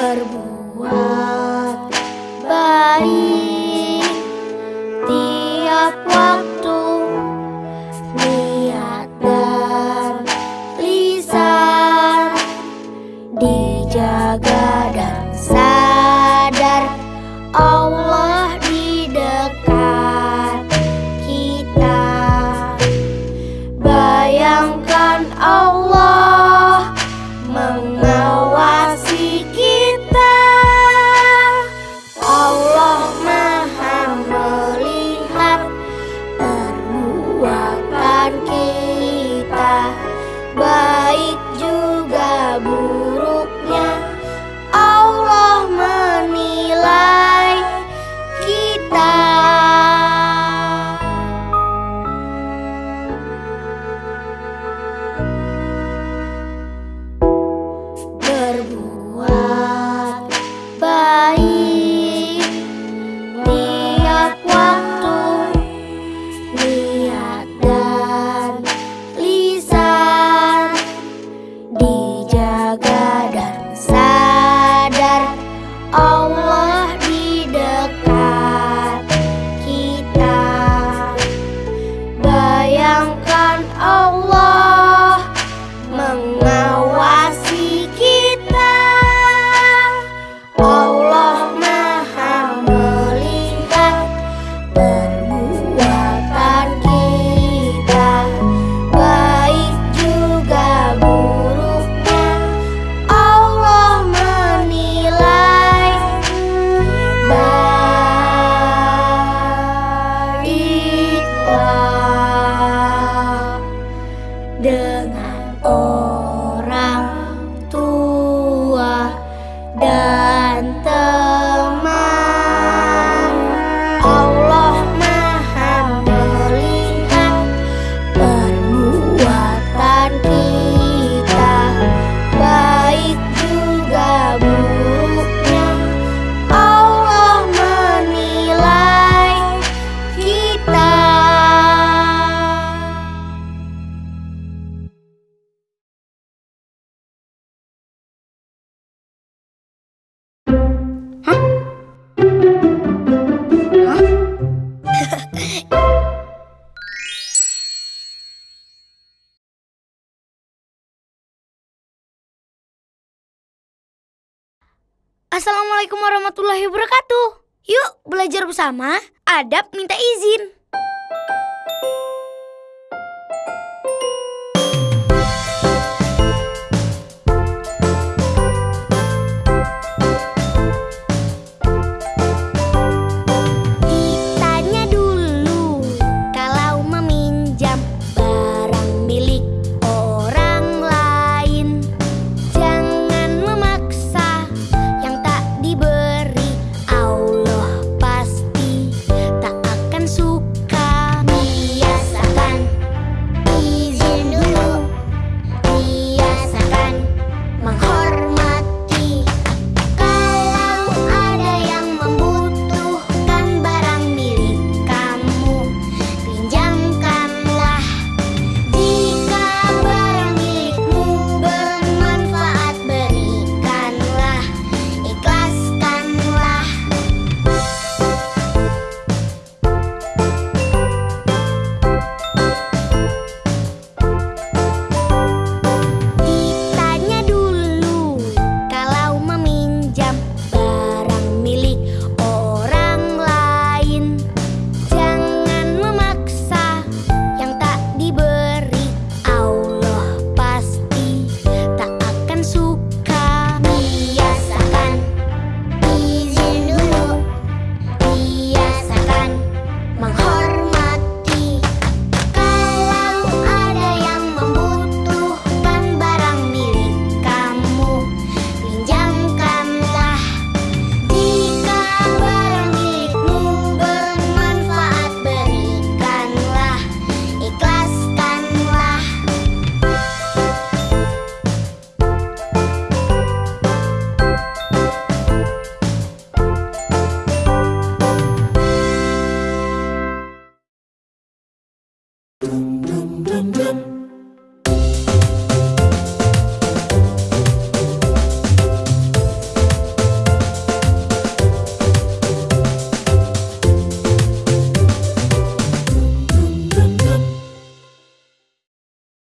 berbuat baik. Tiap waktu niat dan lisan dijaga dan sadar. berbuah. 아! Assalamualaikum warahmatullahi wabarakatuh. Yuk belajar bersama adab minta izin.